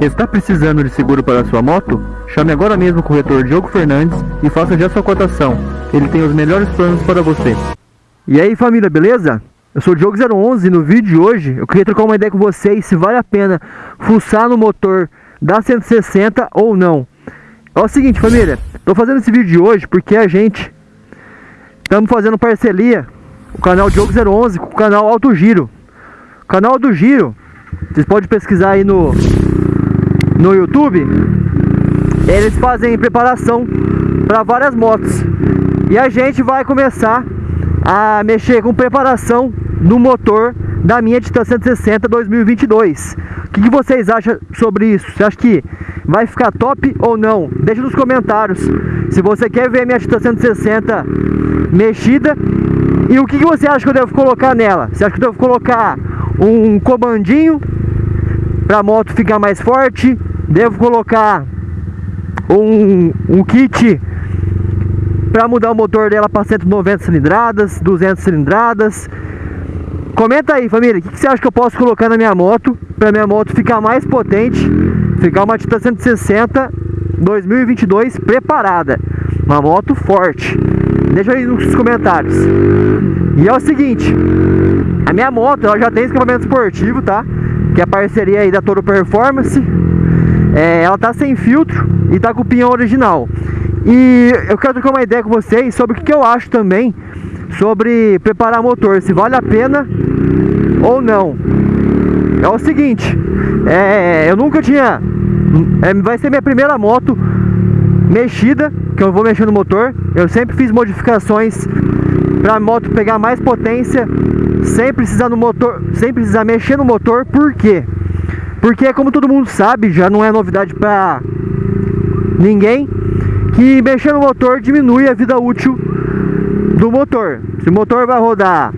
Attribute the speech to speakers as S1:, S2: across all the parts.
S1: Está precisando de seguro para sua moto? Chame agora mesmo o corretor Diogo Fernandes e faça já sua cotação. Ele tem os melhores planos para você.
S2: E aí família, beleza? Eu sou o Diogo011 e no vídeo de hoje eu queria trocar uma ideia com vocês se vale a pena fuçar no motor da 160 ou não. É o seguinte família, estou fazendo esse vídeo de hoje porque a gente estamos fazendo parceria, o canal Diogo011 com o canal Alto Giro. O canal Alto Giro, vocês podem pesquisar aí no, no YouTube, eles fazem preparação para várias motos. E a gente vai começar a mexer com preparação no motor da minha Titan 160 2022. O que, que, vocês acham sobre isso? Você acha que vai ficar top ou não? Deixa nos comentários se você quer ver a minha Titan 160 mexida e o que, que você acha que eu devo colocar nela? Você acha que eu devo colocar um comandinho para a moto ficar mais forte? Devo colocar um, um kit para mudar o motor dela para 190 cilindradas, 200 cilindradas? Comenta aí, família, o que, que, você acha que eu posso colocar na minha moto para minha moto ficar mais potente, ficar uma Titan 160 2022 preparada, uma moto forte. Deixa aí nos comentários. E é o seguinte, a minha moto ela já tem escapamento esportivo, tá? Que é a parceria aí da Toro Performance. É, ela tá sem filtro e tá com o pinhão original. E eu quero trocar uma ideia com vocês sobre o que eu acho também sobre preparar motor, se vale a pena ou não. É o seguinte, é, eu nunca tinha, é, vai ser minha primeira moto mexida, que eu vou mexer no motor. Eu sempre fiz modificações para a moto pegar mais potência, sem precisar no motor, sem precisar mexer no motor. Por quê? Porque como todo mundo sabe, já não é novidade para ninguém que mexer no motor diminui a vida útil do motor. Se o motor vai rodar,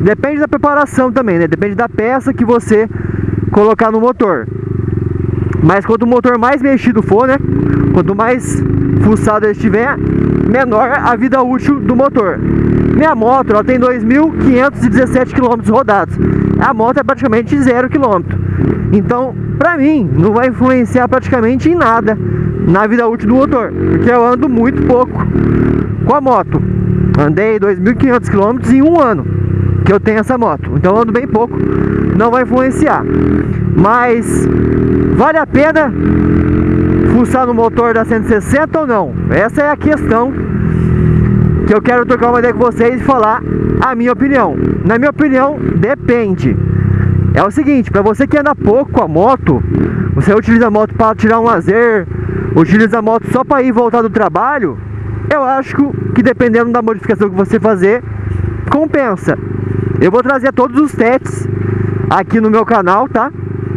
S2: depende da preparação também, né? Depende da peça que você colocar no motor. Mas quanto o motor mais mexido for, né? Quanto mais fuçado ele estiver, menor a vida útil do motor. Minha moto ela tem 2.517 km rodados. A moto é praticamente 0 km. Então, pra mim, não vai influenciar praticamente em nada na vida útil do motor, porque eu ando muito pouco com a moto. Andei 2.500 km em um ano que eu tenho essa moto, então eu ando bem pouco, não vai influenciar. Mas vale a pena fuçar no motor da 160 ou não? Essa é a questão que eu quero trocar uma ideia com vocês e falar a minha opinião. Na minha opinião, depende. É o seguinte, para você que anda pouco a moto, você utiliza a moto para tirar um lazer, utiliza a moto só para ir voltar do trabalho, eu acho que dependendo da modificação que você fazer, compensa. Eu vou trazer todos os testes aqui no meu canal, tá?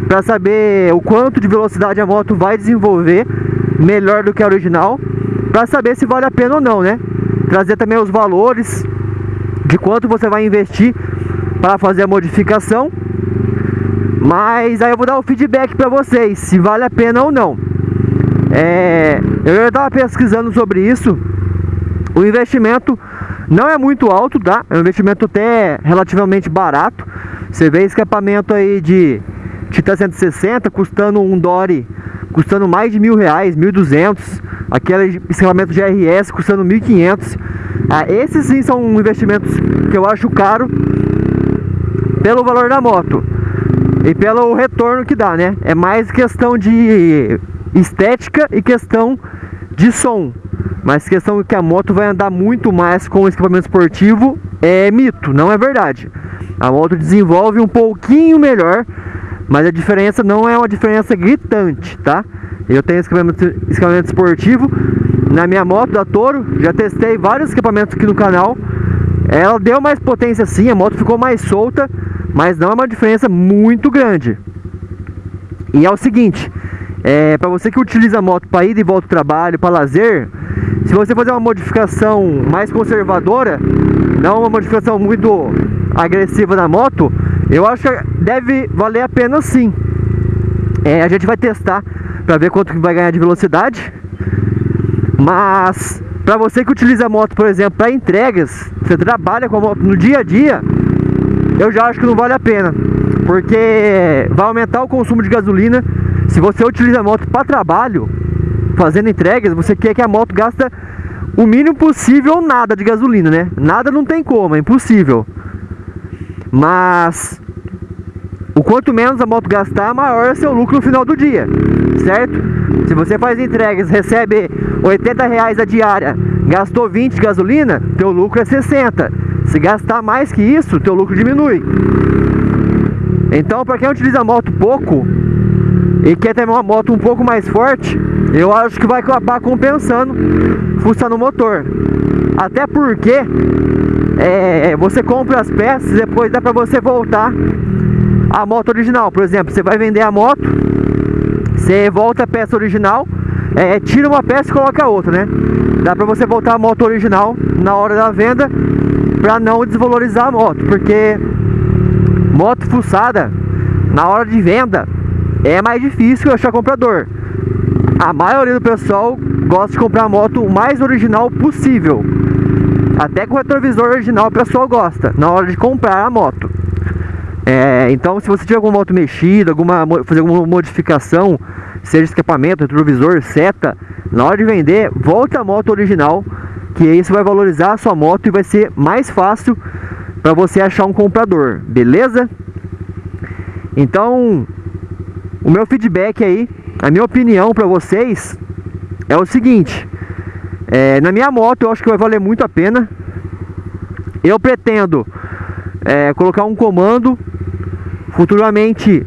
S2: Para saber o quanto de velocidade a moto vai desenvolver melhor do que a original, para saber se vale a pena ou não, né? Trazer também os valores de quanto você vai investir para fazer a modificação. Mas aí eu vou dar o feedback para vocês, se vale a pena ou não. É, eu já estava pesquisando sobre isso. O investimento não é muito alto, tá? É um investimento até relativamente barato. Você vê escapamento aí de Titan 160 custando um Dory custando mais de mil reais, mil duzentos. Aquele escapamento GRS custando mil quinhentos. Ah, esses sim são investimentos que eu acho caro pelo valor da moto e pelo retorno que dá, né? É mais questão de estética e questão de som. Mas questão que a moto vai andar muito mais com o equipamento esportivo é mito, não é verdade. A moto desenvolve um pouquinho melhor, mas a diferença não é uma diferença gritante, tá? Eu tenho equipamento, esportivo na minha moto da Toro, já testei vários equipamentos aqui no canal. Ela deu mais potência sim, a moto ficou mais solta, mas não é uma diferença muito grande. E é o seguinte, é, para você que utiliza a moto para ir e volta do trabalho, para lazer, se você fazer uma modificação mais conservadora, não uma modificação muito agressiva na moto, eu acho que deve valer a pena sim. É, a gente vai testar para ver quanto que vai ganhar de velocidade. Mas para você que utiliza a moto, por exemplo, para entregas, você trabalha com a moto no dia a dia, eu já acho que não vale a pena, porque vai aumentar o consumo de gasolina Se você utiliza a moto para trabalho, fazendo entregas, você quer que a moto gasta o mínimo possível ou nada de gasolina, né? Nada não tem como, é impossível. Mas o quanto menos a moto gastar, maior é seu lucro no final do dia, certo? Se você faz entregas, recebe 80 reais a diária, gastou 20 de gasolina, teu lucro é 60. Se gastar mais que isso, teu lucro diminui. Então, para quem utiliza a moto pouco e quer ter uma moto um pouco mais forte, eu acho que vai acabar compensando fuçar no motor. Até porque é, você compra as peças depois dá para você voltar a moto original. Por exemplo, você vai vender a moto, você volta a peça original, é, tira uma peça e coloca outra, né? Dá pra você voltar a moto original na hora da venda pra não desvalorizar a moto, porque moto fuçada na hora de venda é mais difícil achar comprador. A maioria do pessoal gosta de comprar a moto o mais original possível. Até com o retrovisor original o pessoal gosta na hora de comprar a moto. É, então, se você tiver alguma moto mexida, alguma, fazer alguma modificação, seja escapamento, retrovisor, seta, na hora de vender, volta a moto original, que aí você vai valorizar a sua moto e vai ser mais fácil para você achar um comprador, beleza? Então, o meu feedback aí, a minha opinião para vocês é o seguinte: é, na minha moto eu acho que vai valer muito a pena. Eu pretendo é, colocar um comando Futuramente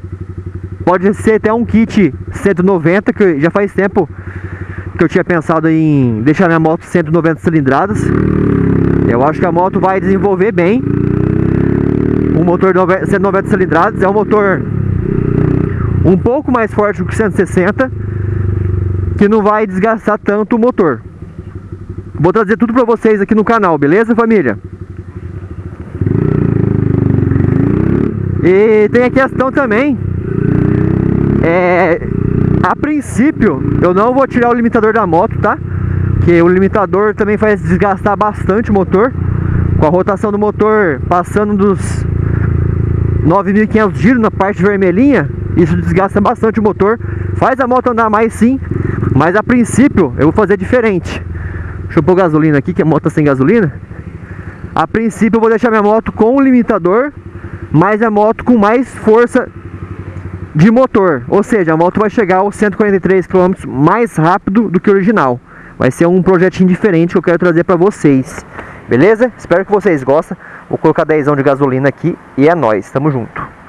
S2: pode ser até um kit 190, que já faz tempo que eu tinha pensado em deixar minha moto 190 cilindradas. Eu acho que a moto vai desenvolver bem. O motor 190 cilindradas é um motor um pouco mais forte do que 160, que não vai desgastar tanto o motor. Vou trazer tudo para vocês aqui no canal, beleza família? E tem a questão também, é, a princípio eu não vou tirar o limitador da moto, tá? Que o limitador também faz desgastar bastante o motor. Com a rotação do motor passando dos 9.500 giros na parte vermelhinha, isso desgasta bastante o motor. Faz a moto andar mais sim, mas a princípio eu vou fazer diferente. Deixa eu pôr gasolina aqui, que a moto tá sem gasolina. A princípio eu vou deixar minha moto com o limitador mas é moto com mais força de motor, ou seja, a moto vai chegar aos 143 km mais rápido do que o original. Vai ser um projetinho diferente que eu quero trazer para vocês. Beleza? Espero que vocês gostem. Vou colocar 10 de gasolina aqui e é nóis. Tamo junto.